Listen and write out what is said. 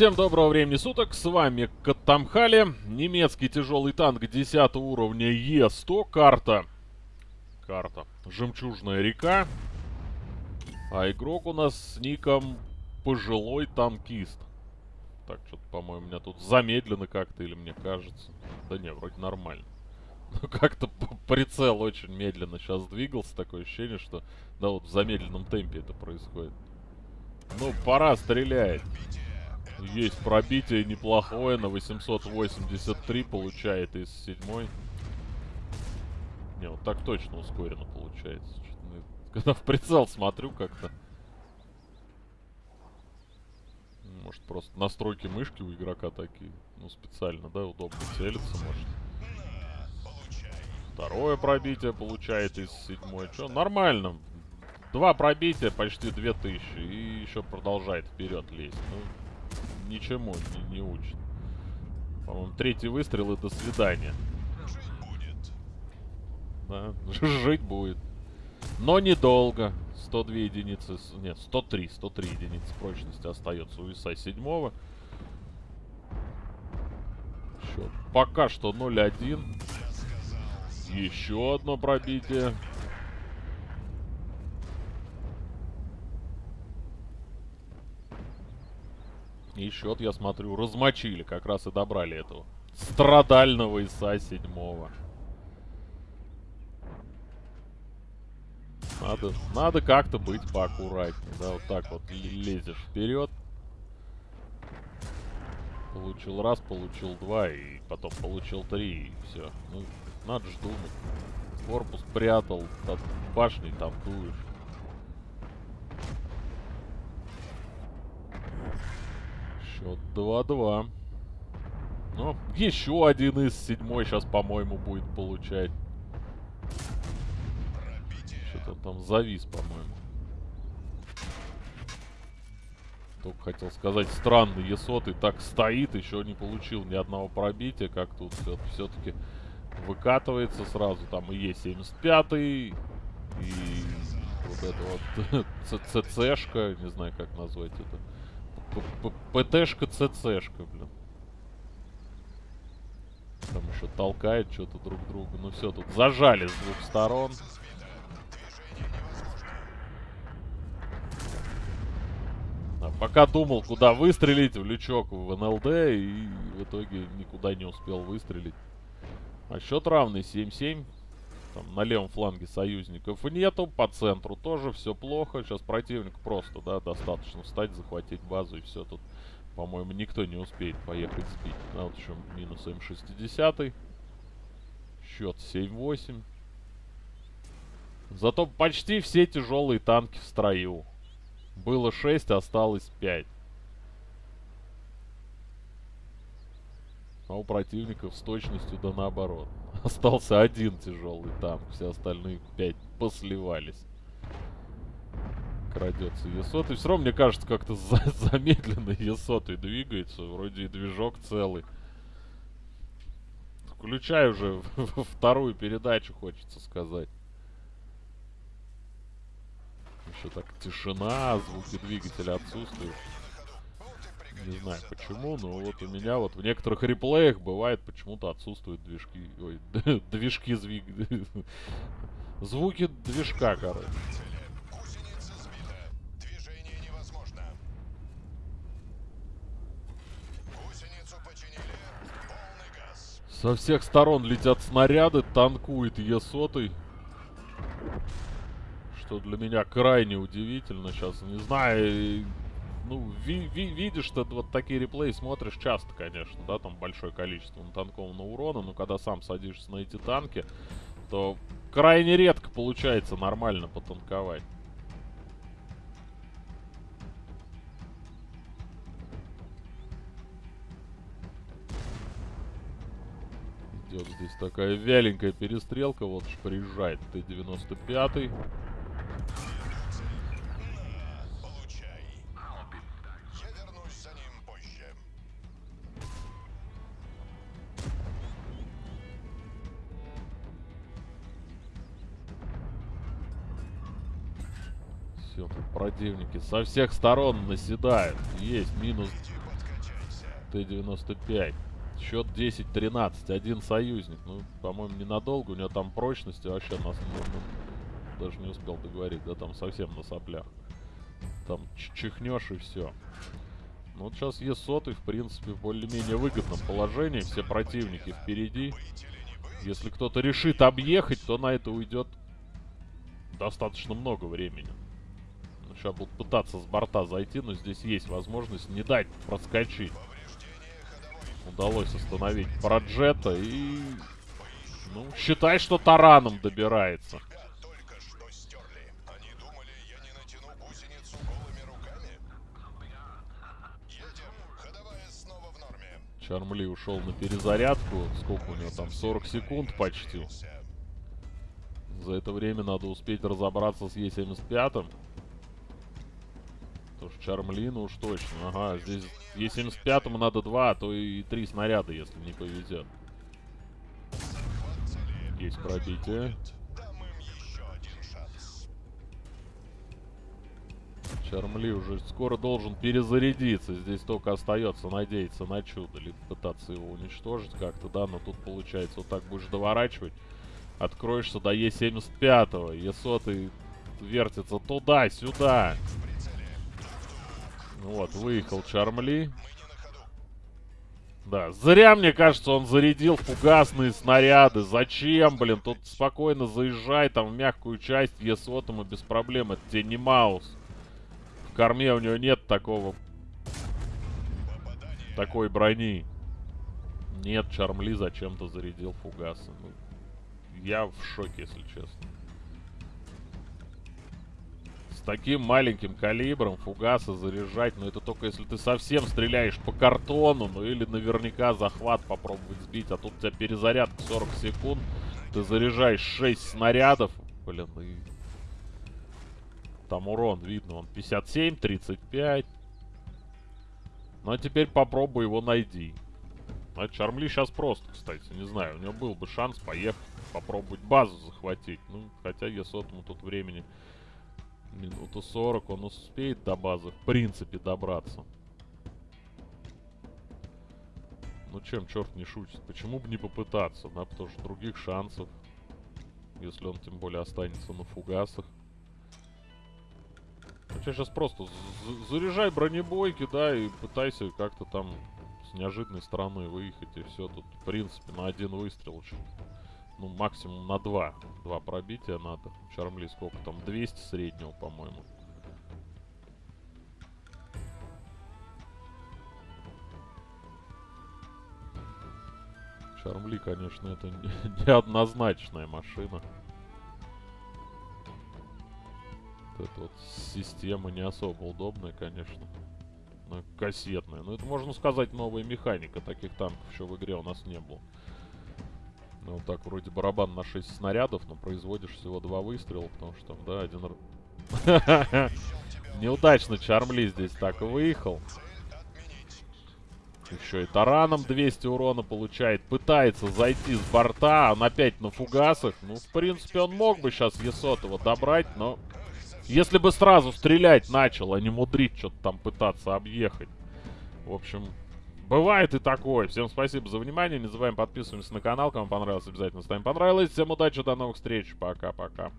Всем доброго времени суток, с вами Катамхали, немецкий тяжелый танк 10 уровня Е100, карта, карта, Жемчужная река, а игрок у нас с ником Пожилой Танкист. Так, что-то, по-моему, у меня тут замедлено как-то, или мне кажется. Да не, вроде нормально. Ну, как-то прицел очень медленно сейчас двигался, такое ощущение, что, да, вот в замедленном темпе это происходит. Ну, пора стрелять. Есть пробитие неплохое на 883 получает из седьмой. Не, вот так точно ускоренно получается. Когда в прицел смотрю как-то. Может просто настройки мышки у игрока такие. Ну специально, да, удобно целиться может. Второе пробитие получает из седьмой. Что, нормально. Два пробития, почти 2000. И еще продолжает вперед лезть. Ну, ничему не, не учит. По-моему, третий выстрел и до свидания. Жить будет. Да, жить будет. Но недолго. 102 единицы, нет, 103, 103 единицы прочности остается у ИСа 7 Счет пока что 0-1. Еще одно пробитие. И счет, я смотрю, размочили. Как раз и добрали этого страдального ИСа седьмого. Надо, надо как-то быть поаккуратнее. Да, вот так вот лезешь вперед. Получил раз, получил два, и потом получил три, и все. Ну, надо же думать. Корпус прятал, от башни там дуешь. Счет 2-2. Ну, еще один из седьмой сейчас, по-моему, будет получать. Что-то там завис, по-моему. Только хотел сказать, странный Есот и так стоит, еще не получил ни одного пробития, как тут все-таки выкатывается сразу. Там и Е75, и вот это вот ЦЦшка, не знаю, как назвать это. ПТшка, ЦЦшка, блин. Там еще толкает что-то друг друга. Ну все, тут зажали с двух сторон. А пока думал, куда выстрелить, в лючок в НЛД, и в итоге никуда не успел выстрелить. А счет равный 7-7. Там на левом фланге союзников нету, по центру тоже все плохо. Сейчас противник просто, да, достаточно встать, захватить базу и все. Тут, по-моему, никто не успеет поехать сбить. А вот еще минус М60. Счет 7-8. Зато почти все тяжелые танки в строю. Было 6, осталось 5. А у противников с точностью да наоборот. Остался один тяжелый танк, все остальные пять посливались. Крадется Есот. И все равно, мне кажется, как-то за замедленно Есот и двигается. Вроде и движок целый. Включай уже вторую передачу, хочется сказать. Еще так тишина, звуки двигателя отсутствуют. Не знаю почему, но вот у меня вот в некоторых реплеях бывает почему-то отсутствуют движки. Ой, движки звук. Звуки движка, короче. Со всех сторон летят снаряды, танкует Е-100. Что для меня крайне удивительно. Сейчас не знаю, ну, ви ви видишь, что вот такие реплеи смотришь часто, конечно, да, там большое количество натанкованного урона, но когда сам садишься на эти танки, то крайне редко получается нормально потанковать. Идет здесь такая вяленькая перестрелка, вот приезжает Т-95. Все, противники со всех сторон наседают. Есть минус Т-95. Счет 10-13. Один союзник. Ну, по-моему, ненадолго. У него там прочности вообще нас ну, ну, даже не успел договорить. Да там совсем на соплях. Там чихнешь и все. Ну вот сейчас Е100, в принципе, в более-менее выгодном положении. Все противники впереди. Если кто-то решит объехать, то на это уйдет достаточно много времени. Ну, сейчас будут пытаться с борта зайти, но здесь есть возможность не дать проскочить. Удалось остановить Проджета и... Ну, считай, что тараном добирается. Чармли ушел на перезарядку. Сколько у него там? 40 секунд почти. За это время надо успеть разобраться с Е75. Что Чармлину уж точно. Ага, здесь Е75 надо два, а то и три снаряда, если не повезет. Есть пробитие. Чармли уже скоро должен перезарядиться. Здесь только остается надеяться на чудо. Либо пытаться его уничтожить как-то, да. Но тут получается вот так будешь доворачивать. Откроешься до Е75. Е100 вертится туда-сюда. Вот, выехал Чармли. Да, зря, мне кажется, он зарядил фугасные снаряды. Зачем, блин? Тут спокойно заезжай там в мягкую часть Е100 без проблем. Это тебе не Маус корме у него нет такого... Такой брони. Нет, Чармли зачем-то зарядил фугасы. Ну, я в шоке, если честно. Таким маленьким калибром фугасы заряжать, но ну, это только если ты совсем стреляешь по картону, ну или наверняка захват попробовать сбить, а тут у тебя перезарядка 40 секунд, ты заряжаешь 6 снарядов, блин, и там урон видно, он 57, 35. Ну а теперь попробуй его найди. А Чармли сейчас просто, кстати, не знаю. У него был бы шанс поехать, попробовать базу захватить. Ну, хотя Е100 тут времени минуту 40, он успеет до базы, в принципе, добраться. Ну чем черт не шутит? Почему бы не попытаться, да? Потому что других шансов, если он тем более останется на фугасах. Ну сейчас просто заряжай бронебойки, да, и пытайся как-то там с неожиданной стороны выехать, и все. Тут, в принципе, на один выстрел очень. Ну, максимум на два. Два пробития надо. Чармли сколько там? 200 среднего, по-моему. Чармли, конечно, это неоднозначная машина. эта вот система не особо удобная, конечно. Она кассетная. Но это, можно сказать, новая механика. Таких танков еще в игре у нас не было. Ну, вот так, вроде барабан на 6 снарядов, но производишь всего два выстрела, потому что да, один... Неудачно Чармли здесь так выехал. Еще и тараном 200 урона получает. Пытается зайти с борта. Он опять на фугасах. Ну, в принципе, он мог бы сейчас Есотова добрать, но если бы сразу стрелять начал, а не мудрить что-то там пытаться объехать. В общем, бывает и такое. Всем спасибо за внимание. Не забываем подписываться на канал. Кому понравилось, обязательно ставим понравилось. Всем удачи, до новых встреч. Пока-пока.